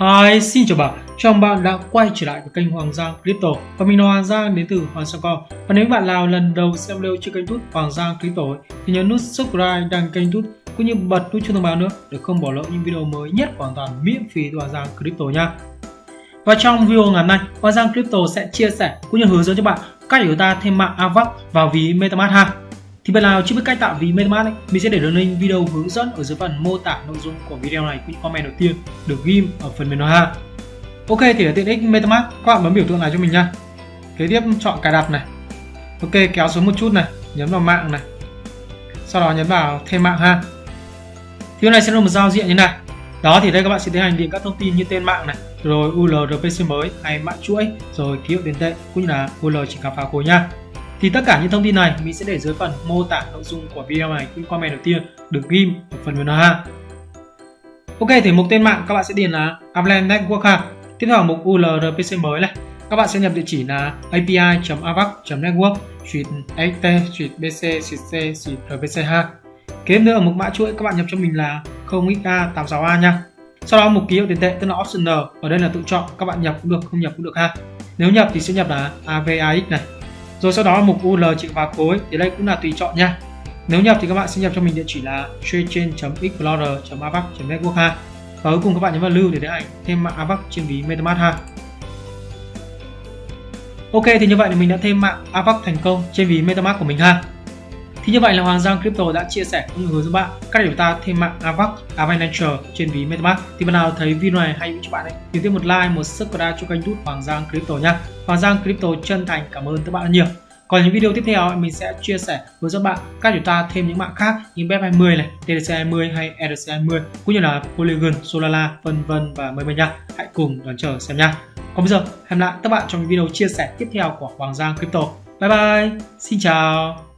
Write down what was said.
Hi, xin chào bạn. Chào mừng bạn đã quay trở lại với kênh Hoàng Giang Crypto và mình là Hoàng Giang đến từ Hoàng Giang Com. Và nếu bạn nào lần đầu xem video trên kênh YouTube Hoàng Giang Crypto ấy, thì nhấn nút subscribe đăng kênh YouTube cũng như bật nút chuông thông báo nữa để không bỏ lỡ những video mới nhất hoàn toàn miễn phí từ Hoàng Giang Crypto nha. Và trong video ngày hôm nay, Hoàng Giang Crypto sẽ chia sẻ cũng như hướng dẫn cho bạn cách để chúng ta thêm mạng AVAX vào ví MetaMask ha. Thì bạn nào chưa biết cách tạo ví MetaMask ấy, mình sẽ để đường link video hướng dẫn ở dưới phần mô tả nội dung của video này cũng comment đầu tiên được ghim ở phần mềm nói ha. Ok thì để tiện ích MetaMask các bạn bấm biểu tượng này cho mình nha. Kế tiếp chọn cài đặt này. Ok kéo xuống một chút này, nhấn vào mạng này. Sau đó nhấn vào thêm mạng ha. Thì này sẽ là một giao diện như này. Đó thì đây các bạn sẽ tiến hành điền các thông tin như tên mạng này, rồi URPC mới hay mã chuỗi, rồi ký hiệu tiền tệ cũng như là URL chỉ khám phá khối nha. Thì tất cả những thông tin này mình sẽ để dưới phần mô tả nội dung của video này những comment đầu tiên được ghim ở phần mềm ha. Ok thì mục tên mạng các bạn sẽ điền là Avalanche Network ha. Tiếp theo mục URLPC mới này, các bạn sẽ nhập địa chỉ là api.avax.network xt bc c rpc ha. Kế nữa ở mục mã chuỗi các bạn nhập cho mình là 0xa86a nha. Sau đó mục ký hiệu tiền tệ tức là optional, ở đây là tự chọn, các bạn nhập cũng được, không nhập cũng được ha. Nếu nhập thì sẽ nhập là AVAX này. Rồi sau đó mục UL chịu vào khối thì đây cũng là tùy chọn nha. Nếu nhập thì các bạn sẽ nhập cho mình địa chỉ là tradechain.explorer.avax.network ha. Và cuối cùng các bạn nhấn vào lưu để để ảnh thêm mạng AVAX trên ví MetaMask ha. Ok, thì như vậy thì mình đã thêm mạng AVAX thành công trên ví MetaMask của mình ha. Thì như vậy là Hoàng Giang Crypto đã chia sẻ cũng như hướng dẫn bạn cách để chúng ta thêm mạng AVAX, Avalanche trên ví MetaMask. Thì bạn nào thấy video này hay cho bạn ấy, thì tiếp một like, một subscribe cho kênh YouTube Hoàng Giang Crypto nhé Hoàng Giang Crypto chân thành cảm ơn các bạn nhiều. Còn những video tiếp theo mình sẽ chia sẻ với các bạn cách chúng ta thêm những mạng khác như BEP20 này, TDC20 hay ERC20 cũng như là Polygon, Solana, vân vân và mời mời nha. Hãy cùng đón chờ xem nha. Còn bây giờ hẹn lại các bạn trong video chia sẻ tiếp theo của Hoàng Giang Crypto. Bye bye, xin chào.